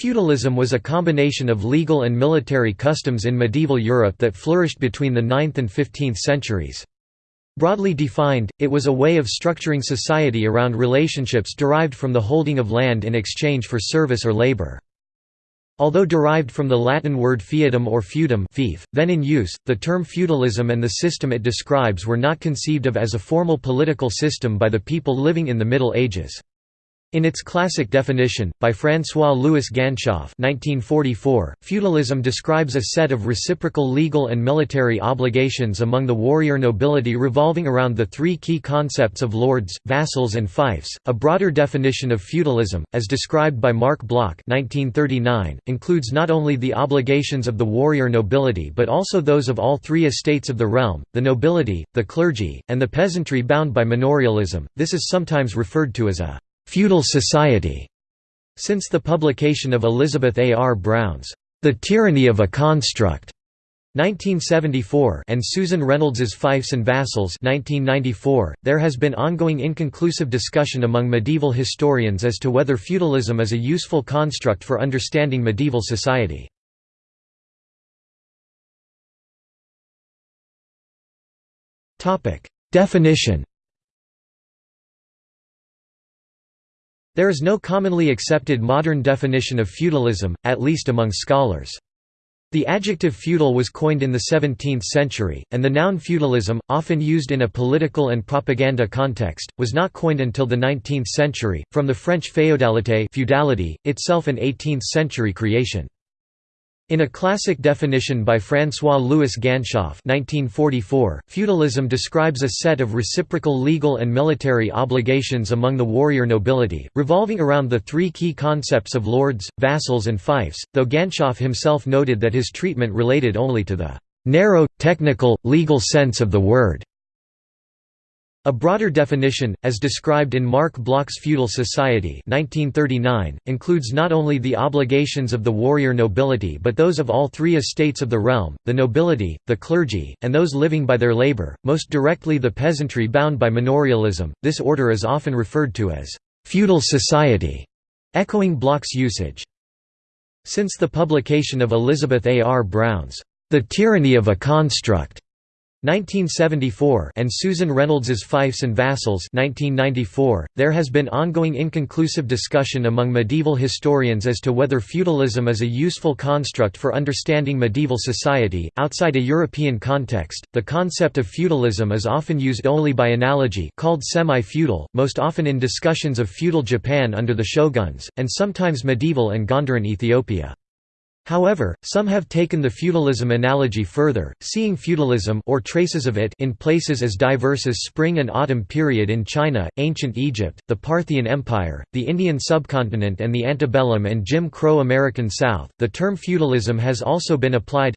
Feudalism was a combination of legal and military customs in medieval Europe that flourished between the 9th and 15th centuries. Broadly defined, it was a way of structuring society around relationships derived from the holding of land in exchange for service or labor. Although derived from the Latin word feudum or feudum fief, then in use, the term feudalism and the system it describes were not conceived of as a formal political system by the people living in the Middle Ages. In its classic definition, by François-Louis Ganshof 1944, feudalism describes a set of reciprocal legal and military obligations among the warrior nobility revolving around the three key concepts of lords, vassals and fiefs. A broader definition of feudalism, as described by Marc Bloch 1939, includes not only the obligations of the warrior nobility but also those of all three estates of the realm, the nobility, the clergy, and the peasantry bound by manorialism. This is sometimes referred to as a feudal society. Since the publication of Elizabeth A. R. Brown's The Tyranny of a Construct 1974 and Susan Reynolds's Fiefs and Vassals 1994, there has been ongoing inconclusive discussion among medieval historians as to whether feudalism is a useful construct for understanding medieval society. Definition There is no commonly accepted modern definition of feudalism, at least among scholars. The adjective feudal was coined in the 17th century, and the noun feudalism, often used in a political and propaganda context, was not coined until the 19th century, from the French féodalité feudality, itself an 18th-century creation. In a classic definition by François-Louis Ganshof 1944, feudalism describes a set of reciprocal legal and military obligations among the warrior nobility, revolving around the three key concepts of lords, vassals and fiefs, though Ganshof himself noted that his treatment related only to the "...narrow, technical, legal sense of the word." A broader definition, as described in Marc Bloch's Feudal Society 1939, includes not only the obligations of the warrior nobility but those of all three estates of the realm, the nobility, the clergy, and those living by their labor, most directly the peasantry bound by manorialism. This order is often referred to as feudal society, echoing Bloch's usage. Since the publication of Elizabeth A. R. Brown's The Tyranny of a Construct 1974 and Susan Reynolds's Fiefs and Vassals 1994, there has been ongoing inconclusive discussion among medieval historians as to whether feudalism is a useful construct for understanding medieval society. Outside a European context, the concept of feudalism is often used only by analogy called semi-feudal, most often in discussions of feudal Japan under the shoguns, and sometimes medieval and Gondarine Ethiopia. However, some have taken the feudalism analogy further, seeing feudalism or traces of it in places as diverse as Spring and Autumn period in China, ancient Egypt, the Parthian Empire, the Indian subcontinent and the antebellum and Jim Crow American South. The term feudalism has also been applied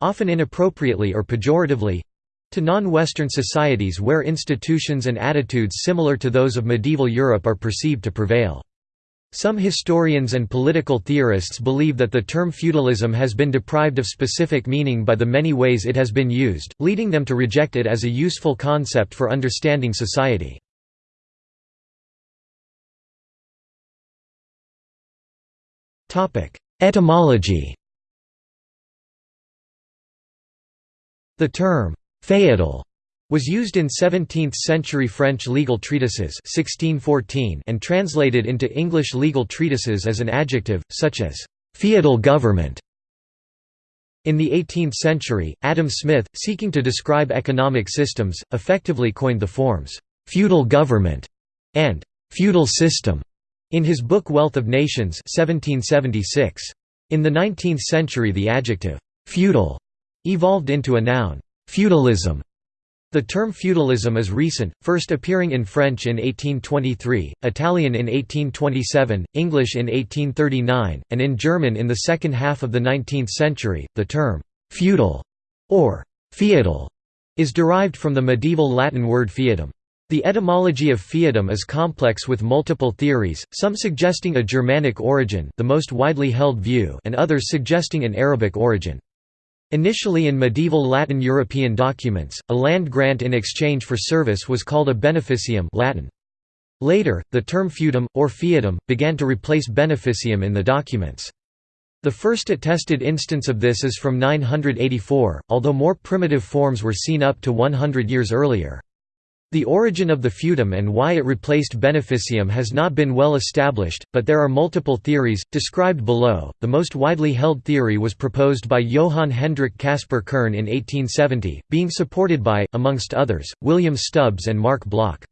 often inappropriately or pejoratively to non-Western societies where institutions and attitudes similar to those of medieval Europe are perceived to prevail. Some historians and political theorists believe that the term feudalism has been deprived of specific meaning by the many ways it has been used, leading them to reject it as a useful concept for understanding society. Etymology The term «feudal» was used in 17th-century French legal treatises 1614 and translated into English legal treatises as an adjective, such as «feudal government». In the 18th century, Adam Smith, seeking to describe economic systems, effectively coined the forms «feudal government» and «feudal system» in his book Wealth of Nations 1776. In the 19th century the adjective «feudal» evolved into a noun «feudalism» The term feudalism is recent, first appearing in French in 1823, Italian in 1827, English in 1839, and in German in the second half of the 19th century. The term feudal or feudal is derived from the medieval Latin word feudum. The etymology of feudum is complex with multiple theories, some suggesting a Germanic origin, the most widely held view, and others suggesting an Arabic origin. Initially in medieval Latin European documents, a land grant in exchange for service was called a beneficium Latin. Later, the term feudum, or feudum, began to replace beneficium in the documents. The first attested instance of this is from 984, although more primitive forms were seen up to 100 years earlier. The origin of the feudum and why it replaced beneficium has not been well established, but there are multiple theories, described below. The most widely held theory was proposed by Johann Hendrik Caspar Kern in 1870, being supported by, amongst others, William Stubbs and Marc Bloch.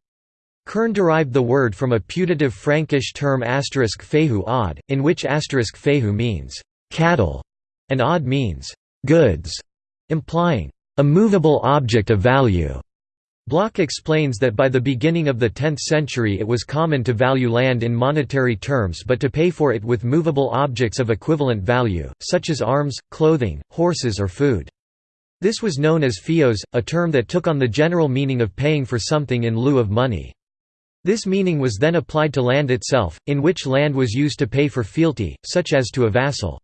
Kern derived the word from a putative Frankish term asterisk fehu odd, in which asterisk fehu means cattle and odd means goods, implying a movable object of value. Bloch explains that by the beginning of the 10th century it was common to value land in monetary terms but to pay for it with movable objects of equivalent value, such as arms, clothing, horses or food. This was known as feos, a term that took on the general meaning of paying for something in lieu of money. This meaning was then applied to land itself, in which land was used to pay for fealty, such as to a vassal.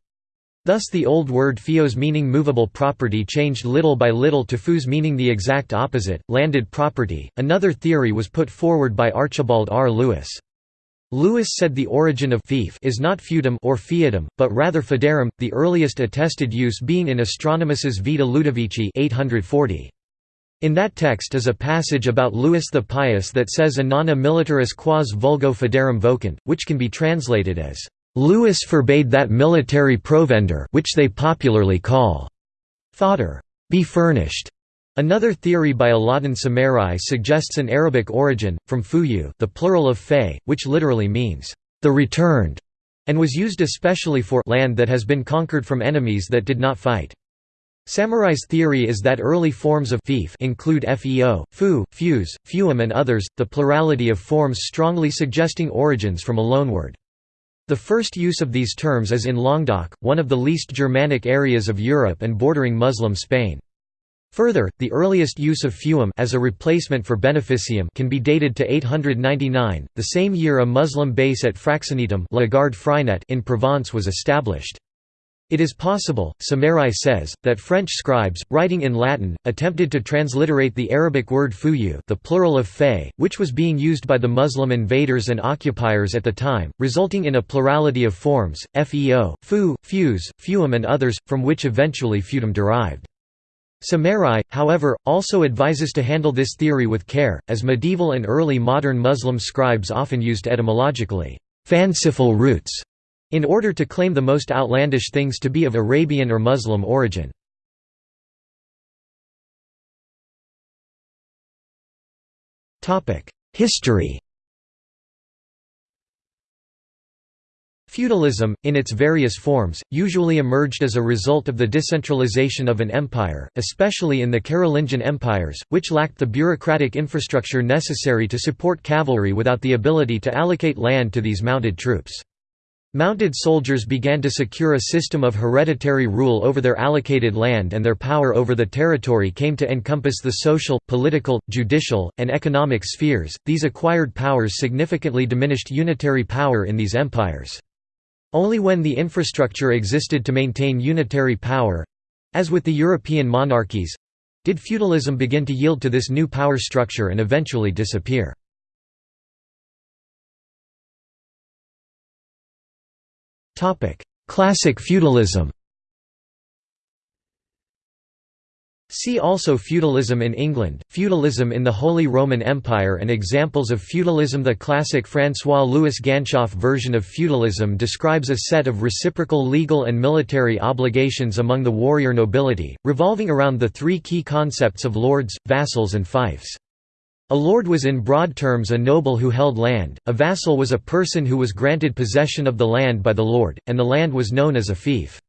Thus the old word feos meaning movable property changed little by little to fus meaning the exact opposite, landed property. Another theory was put forward by Archibald R. Lewis. Lewis said the origin of fief is not feudum or feudum, but rather foederum, the earliest attested use being in Astronomus's Vita Ludovici 840. In that text is a passage about Louis the Pious that says Anana militaris quas vulgo foederum vocant, which can be translated as, "...Louis forbade that military provender which they popularly call fodder be furnished." Another theory by Alauddin Samarrai suggests an Arabic origin, from fuyu the plural of fay, which literally means, "...the returned", and was used especially for land that has been conquered from enemies that did not fight. Samarrai's theory is that early forms of fief include feo, fu, fuse, fuum and others, the plurality of forms strongly suggesting origins from a loanword. The first use of these terms is in Languedoc, one of the least Germanic areas of Europe and bordering Muslim Spain. Further, the earliest use of fuum as a replacement for beneficium can be dated to 899, the same year a Muslim base at Fraxinetum in Provence was established. It is possible, Samarrai says, that French scribes, writing in Latin, attempted to transliterate the Arabic word fuyu the plural of fay, which was being used by the Muslim invaders and occupiers at the time, resulting in a plurality of forms, feo, fu, fuse, fuum and others, from which eventually feudum derived. Samarrai, however, also advises to handle this theory with care, as medieval and early modern Muslim scribes often used etymologically, fanciful roots in order to claim the most outlandish things to be of Arabian or Muslim origin. History Feudalism, in its various forms, usually emerged as a result of the decentralization of an empire, especially in the Carolingian empires, which lacked the bureaucratic infrastructure necessary to support cavalry without the ability to allocate land to these mounted troops. Mounted soldiers began to secure a system of hereditary rule over their allocated land and their power over the territory came to encompass the social, political, judicial, and economic spheres. These acquired powers significantly diminished unitary power in these empires. Only when the infrastructure existed to maintain unitary power as with the European monarchies did feudalism begin to yield to this new power structure and eventually disappear. Classic feudalism. See also Feudalism in England, Feudalism in the Holy Roman Empire and examples of feudalism. The classic François-Louis Ganshof version of feudalism describes a set of reciprocal legal and military obligations among the warrior nobility, revolving around the three key concepts of lords, vassals and fiefs. A lord was in broad terms a noble who held land, a vassal was a person who was granted possession of the land by the lord, and the land was known as a fief.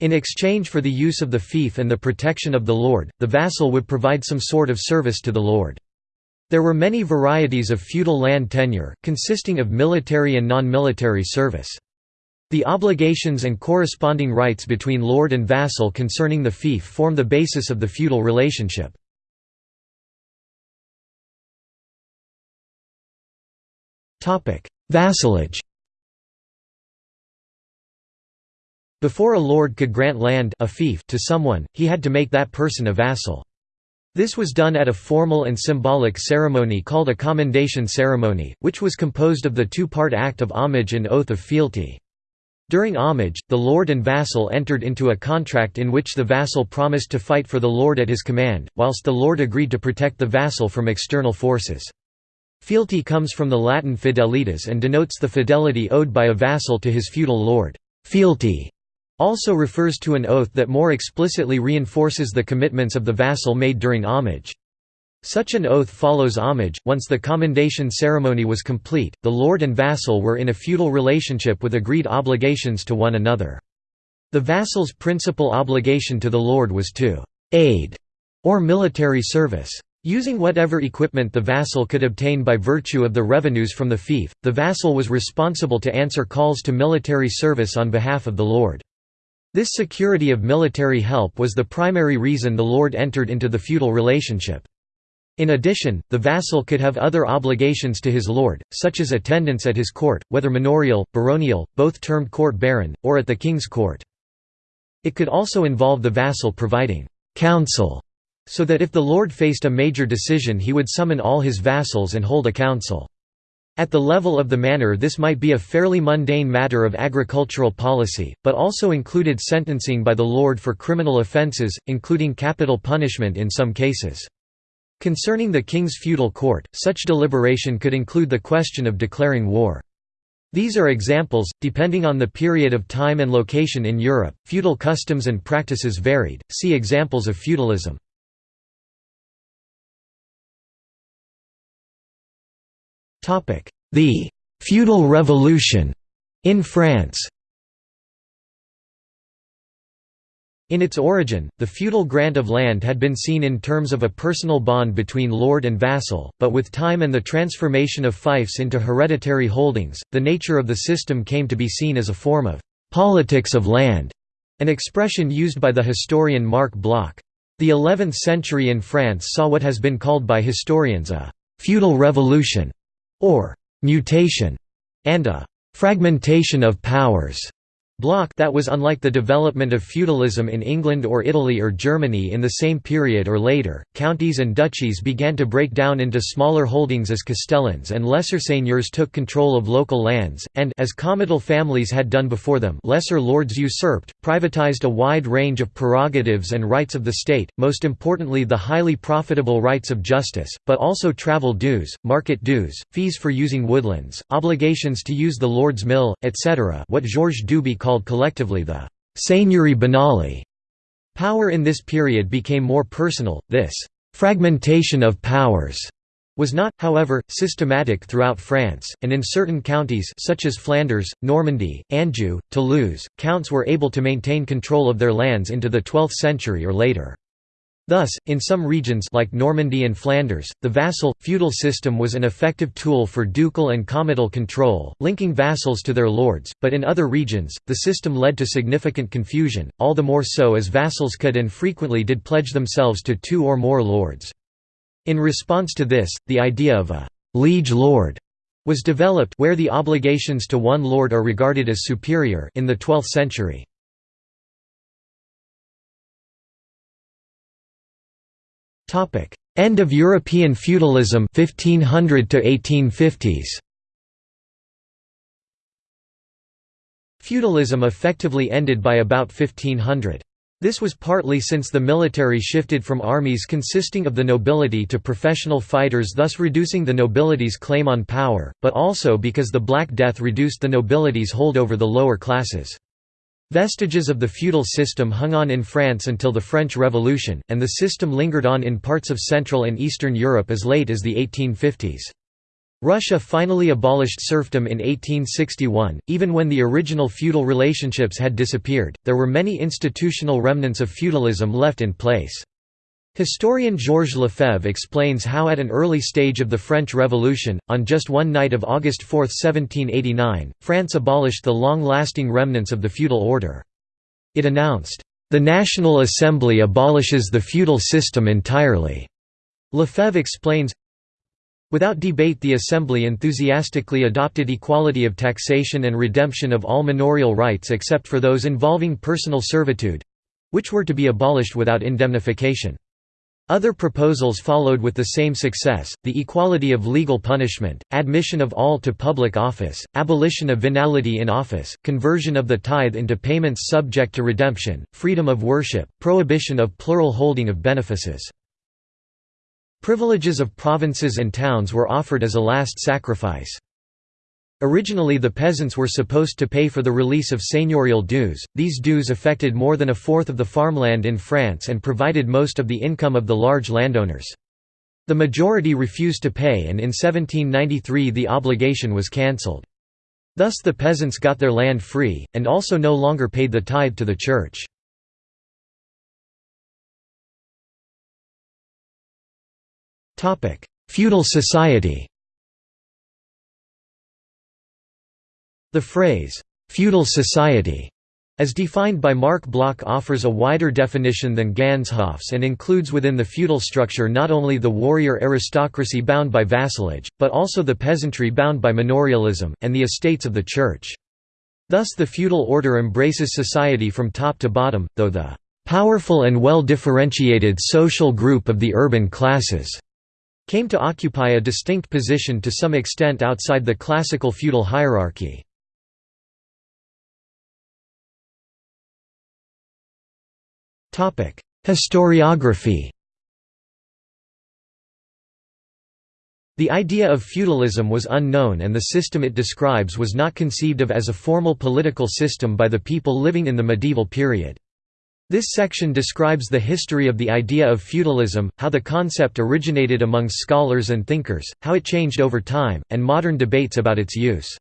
In exchange for the use of the fief and the protection of the lord, the vassal would provide some sort of service to the lord. There were many varieties of feudal land tenure, consisting of military and non-military service. The obligations and corresponding rights between lord and vassal concerning the fief form the basis of the feudal relationship. Vassalage Before a lord could grant land a fief to someone, he had to make that person a vassal. This was done at a formal and symbolic ceremony called a commendation ceremony, which was composed of the two-part act of homage and oath of fealty. During homage, the lord and vassal entered into a contract in which the vassal promised to fight for the lord at his command, whilst the lord agreed to protect the vassal from external forces. Fealty comes from the Latin fidelitas and denotes the fidelity owed by a vassal to his feudal lord. Fealty also refers to an oath that more explicitly reinforces the commitments of the vassal made during homage. Such an oath follows homage. Once the commendation ceremony was complete, the lord and vassal were in a feudal relationship with agreed obligations to one another. The vassal's principal obligation to the lord was to aid or military service. Using whatever equipment the vassal could obtain by virtue of the revenues from the fief, the vassal was responsible to answer calls to military service on behalf of the lord. This security of military help was the primary reason the lord entered into the feudal relationship. In addition, the vassal could have other obligations to his lord, such as attendance at his court, whether manorial, baronial, both termed court baron, or at the king's court. It could also involve the vassal providing counsel, so that if the lord faced a major decision he would summon all his vassals and hold a council. At the level of the manor this might be a fairly mundane matter of agricultural policy, but also included sentencing by the lord for criminal offences, including capital punishment in some cases. Concerning the king's feudal court, such deliberation could include the question of declaring war. These are examples, depending on the period of time and location in Europe, feudal customs and practices varied, see examples of feudalism. The «feudal revolution» in France. In its origin, the feudal grant of land had been seen in terms of a personal bond between lord and vassal, but with time and the transformation of fiefs into hereditary holdings, the nature of the system came to be seen as a form of «politics of land», an expression used by the historian Marc Bloch. The 11th century in France saw what has been called by historians a «feudal revolution» or «mutation» and a «fragmentation of powers» Bloch that was unlike the development of feudalism in England or Italy or Germany in the same period or later. Counties and duchies began to break down into smaller holdings as castellans and lesser seigneurs took control of local lands, and as comital families had done before them, lesser lords usurped, privatized a wide range of prerogatives and rights of the state, most importantly the highly profitable rights of justice, but also travel dues, market dues, fees for using woodlands, obligations to use the lord's mill, etc. What Georges Duby called collectively the «seigneurie banale». Power in this period became more personal, this «fragmentation of powers» was not, however, systematic throughout France, and in certain counties such as Flanders, Normandy, Anjou, Toulouse, counts were able to maintain control of their lands into the 12th century or later. Thus, in some regions like Normandy and Flanders, the vassal, feudal system was an effective tool for ducal and comital control, linking vassals to their lords, but in other regions, the system led to significant confusion, all the more so as vassals could and frequently did pledge themselves to two or more lords. In response to this, the idea of a «liege lord» was developed where the obligations to one lord are regarded as superior in the 12th century. Topic: End of European feudalism 1500 to 1850s. Feudalism effectively ended by about 1500. This was partly since the military shifted from armies consisting of the nobility to professional fighters thus reducing the nobility's claim on power, but also because the Black Death reduced the nobility's hold over the lower classes. Vestiges of the feudal system hung on in France until the French Revolution, and the system lingered on in parts of Central and Eastern Europe as late as the 1850s. Russia finally abolished serfdom in 1861. Even when the original feudal relationships had disappeared, there were many institutional remnants of feudalism left in place. Historian Georges Lefebvre explains how at an early stage of the French Revolution, on just one night of August 4, 1789, France abolished the long-lasting remnants of the feudal order. It announced, "...the National Assembly abolishes the feudal system entirely." Lefebvre explains, Without debate the Assembly enthusiastically adopted equality of taxation and redemption of all manorial rights except for those involving personal servitude—which were to be abolished without indemnification. Other proposals followed with the same success, the equality of legal punishment, admission of all to public office, abolition of venality in office, conversion of the tithe into payments subject to redemption, freedom of worship, prohibition of plural holding of benefices. Privileges of provinces and towns were offered as a last sacrifice. Originally the peasants were supposed to pay for the release of seigneurial dues, these dues affected more than a fourth of the farmland in France and provided most of the income of the large landowners. The majority refused to pay and in 1793 the obligation was cancelled. Thus the peasants got their land free, and also no longer paid the tithe to the church. Feudal society The phrase, "'feudal society' as defined by Marc Bloch offers a wider definition than Ganshof's and includes within the feudal structure not only the warrior aristocracy bound by vassalage, but also the peasantry bound by manorialism, and the estates of the church. Thus the feudal order embraces society from top to bottom, though the "...powerful and well-differentiated social group of the urban classes." came to occupy a distinct position to some extent outside the classical feudal hierarchy. Historiography The idea of feudalism was unknown and the system it describes was not conceived of as a formal political system by the people living in the medieval period. This section describes the history of the idea of feudalism, how the concept originated among scholars and thinkers, how it changed over time, and modern debates about its use.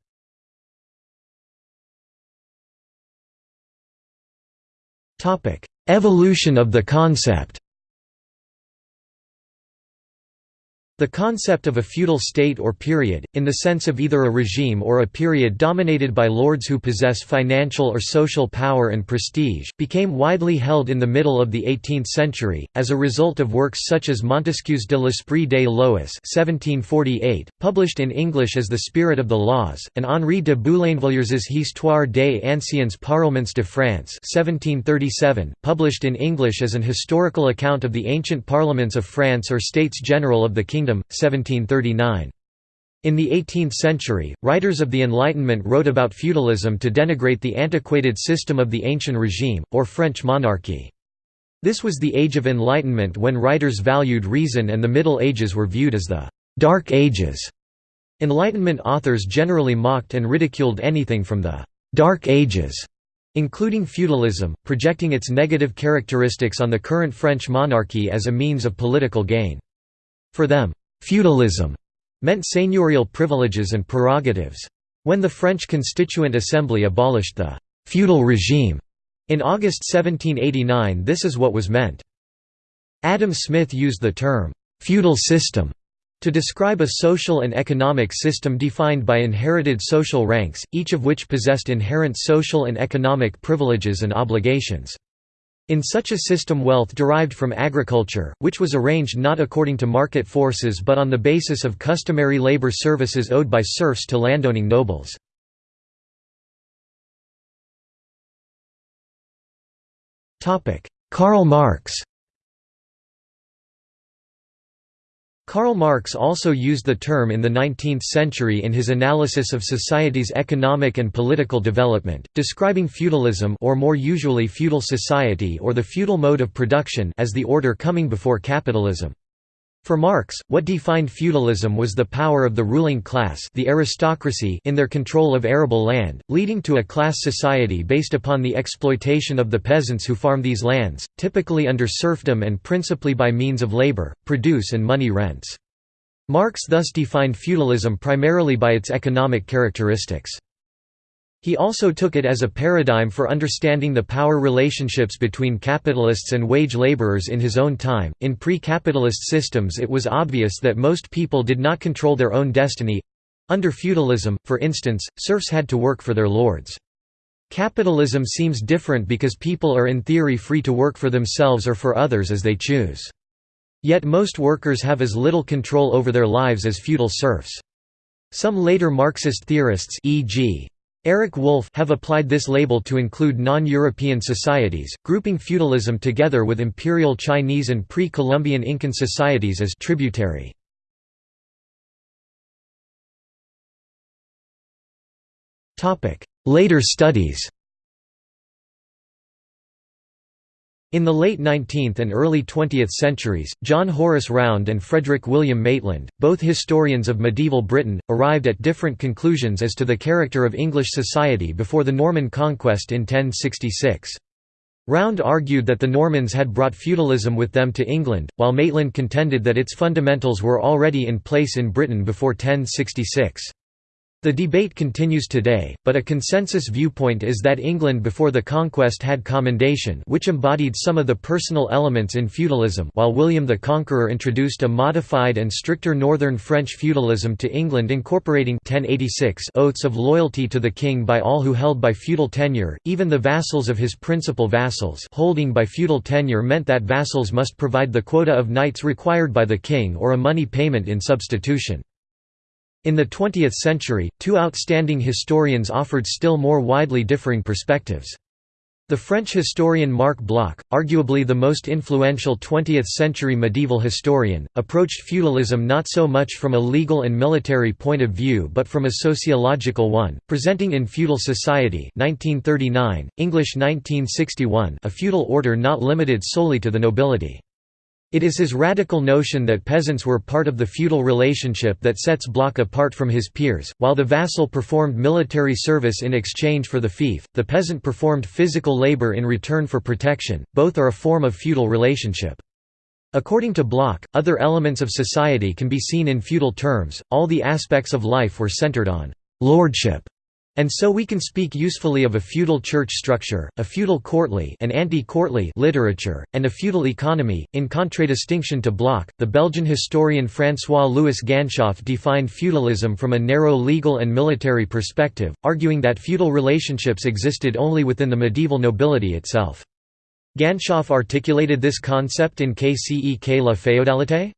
Evolution of the concept The concept of a feudal state or period, in the sense of either a regime or a period dominated by lords who possess financial or social power and prestige, became widely held in the middle of the 18th century, as a result of works such as Montesquieu's De l'Esprit des Lois 1748, published in English as The Spirit of the Laws, and Henri de Boulainvilliers's Histoire des anciens parlements de France 1737, published in English as an historical account of the ancient parliaments of France or States General of the Kingdom Kingdom, 1739. In the 18th century, writers of the Enlightenment wrote about feudalism to denigrate the antiquated system of the Ancient Regime, or French monarchy. This was the Age of Enlightenment when writers valued reason and the Middle Ages were viewed as the «Dark Ages». Enlightenment authors generally mocked and ridiculed anything from the «Dark Ages», including feudalism, projecting its negative characteristics on the current French monarchy as a means of political gain. For them, feudalism meant seigneurial privileges and prerogatives. When the French Constituent Assembly abolished the feudal regime in August 1789 this is what was meant. Adam Smith used the term, "'feudal system' to describe a social and economic system defined by inherited social ranks, each of which possessed inherent social and economic privileges and obligations. In such a system wealth derived from agriculture, which was arranged not according to market forces but on the basis of customary labor services owed by serfs to landowning nobles. Karl Marx Karl Marx also used the term in the 19th century in his analysis of society's economic and political development, describing feudalism or more usually feudal society or the feudal mode of production as the order coming before capitalism. For Marx, what defined feudalism was the power of the ruling class the aristocracy in their control of arable land, leading to a class society based upon the exploitation of the peasants who farm these lands, typically under serfdom and principally by means of labor, produce and money rents. Marx thus defined feudalism primarily by its economic characteristics. He also took it as a paradigm for understanding the power relationships between capitalists and wage laborers in his own time. In pre capitalist systems, it was obvious that most people did not control their own destiny. Under feudalism, for instance, serfs had to work for their lords. Capitalism seems different because people are in theory free to work for themselves or for others as they choose. Yet most workers have as little control over their lives as feudal serfs. Some later Marxist theorists e.g. Eric Wolf have applied this label to include non-European societies, grouping feudalism together with imperial Chinese and pre-Columbian Incan societies as tributary. Later studies In the late 19th and early 20th centuries, John Horace Round and Frederick William Maitland, both historians of medieval Britain, arrived at different conclusions as to the character of English society before the Norman conquest in 1066. Round argued that the Normans had brought feudalism with them to England, while Maitland contended that its fundamentals were already in place in Britain before 1066. The debate continues today, but a consensus viewpoint is that England before the conquest had commendation which embodied some of the personal elements in feudalism while William the Conqueror introduced a modified and stricter northern French feudalism to England incorporating 1086 oaths of loyalty to the king by all who held by feudal tenure, even the vassals of his principal vassals holding by feudal tenure meant that vassals must provide the quota of knights required by the king or a money payment in substitution. In the 20th century, two outstanding historians offered still more widely differing perspectives. The French historian Marc Bloch, arguably the most influential 20th-century medieval historian, approached feudalism not so much from a legal and military point of view but from a sociological one, presenting in Feudal Society 1939, English 1961 a feudal order not limited solely to the nobility. It is his radical notion that peasants were part of the feudal relationship that sets Bloch apart from his peers. While the vassal performed military service in exchange for the fief, the peasant performed physical labor in return for protection, both are a form of feudal relationship. According to Bloch, other elements of society can be seen in feudal terms, all the aspects of life were centered on lordship and so we can speak usefully of a feudal church structure, a feudal courtly and anti-courtly literature, and a feudal economy. In contradistinction to Bloch, the Belgian historian François-Louis Ganshof defined feudalism from a narrow legal and military perspective, arguing that feudal relationships existed only within the medieval nobility itself. Ganshof articulated this concept in Qu'est la féodalité?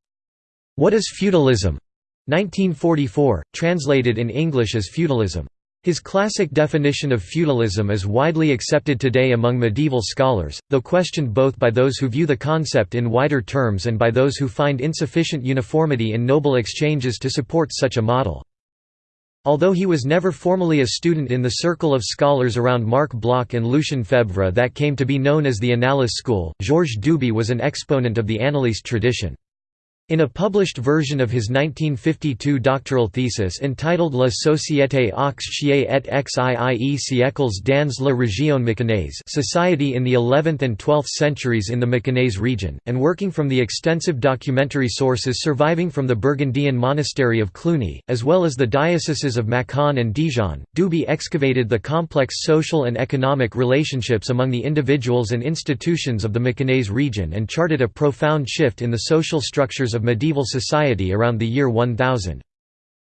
What is feudalism? 1944, translated in English as feudalism. His classic definition of feudalism is widely accepted today among medieval scholars, though questioned both by those who view the concept in wider terms and by those who find insufficient uniformity in noble exchanges to support such a model. Although he was never formally a student in the circle of scholars around Marc Bloch and Lucien Febvre that came to be known as the Annales school, Georges Duby was an exponent of the Annaliste tradition. In a published version of his 1952 doctoral thesis entitled La Société aux chiens et xii siècles dans la région Mâconnaise Society in the 11th and 12th centuries in the Mâconnais region, and working from the extensive documentary sources surviving from the Burgundian monastery of Cluny, as well as the dioceses of Mâcon and Dijon, Duby excavated the complex social and economic relationships among the individuals and institutions of the Mâconnais region and charted a profound shift in the social structures of medieval society around the year 1000.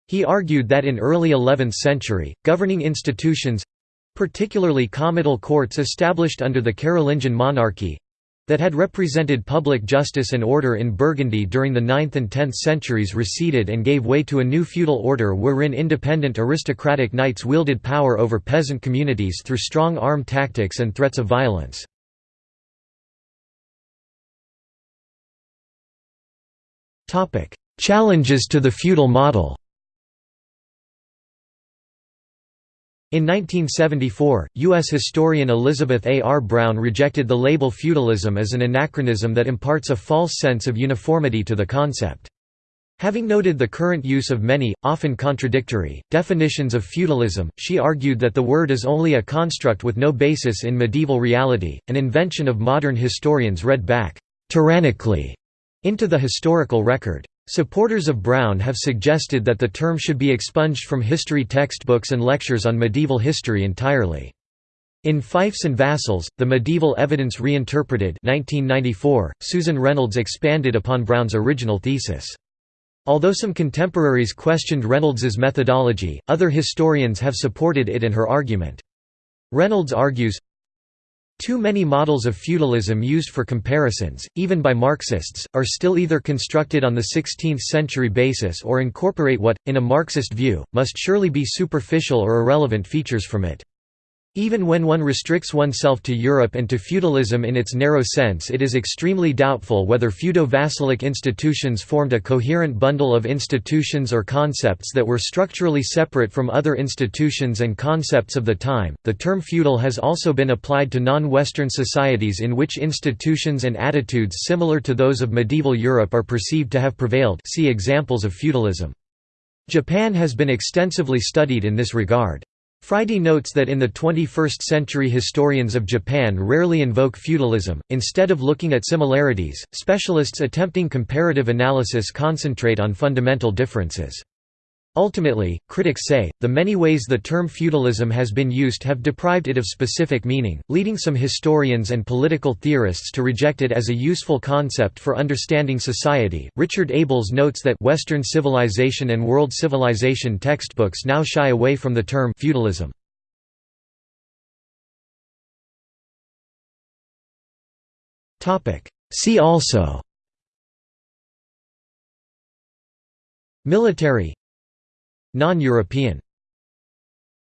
He argued that in early 11th century, governing institutions—particularly comital courts established under the Carolingian monarchy, that had represented public justice and order in Burgundy during the 9th and 10th centuries receded and gave way to a new feudal order wherein independent aristocratic knights wielded power over peasant communities through strong arm tactics and threats of violence. Challenges to the feudal model In 1974, U.S. historian Elizabeth A. R. Brown rejected the label feudalism as an anachronism that imparts a false sense of uniformity to the concept. Having noted the current use of many, often contradictory, definitions of feudalism, she argued that the word is only a construct with no basis in medieval reality, an invention of modern historians read back, tyrannically, into the historical record. Supporters of Brown have suggested that the term should be expunged from history textbooks and lectures on medieval history entirely. In Fiefs and Vassals, The Medieval Evidence Reinterpreted 1994, Susan Reynolds expanded upon Brown's original thesis. Although some contemporaries questioned Reynolds's methodology, other historians have supported it and her argument. Reynolds argues, Too many models of feudalism used for comparisons, even by Marxists, are still either constructed on the 16th-century basis or incorporate what, in a Marxist view, must surely be superficial or irrelevant features from it. Even when one restricts oneself to Europe and to feudalism in its narrow sense it is extremely doubtful whether feudo-vassalic institutions formed a coherent bundle of institutions or concepts that were structurally separate from other institutions and concepts of the time. The term feudal has also been applied to non-Western societies in which institutions and attitudes similar to those of medieval Europe are perceived to have prevailed see examples of feudalism. Japan has been extensively studied in this regard. Friday notes that in the 21st century historians of Japan rarely invoke feudalism, instead of looking at similarities, specialists attempting comparative analysis concentrate on fundamental differences. Ultimately, critics say, the many ways the term feudalism has been used have deprived it of specific meaning, leading some historians and political theorists to reject it as a useful concept for understanding society. Richard Abels notes that Western civilization and world civilization textbooks now shy away from the term feudalism. See also Military Non-European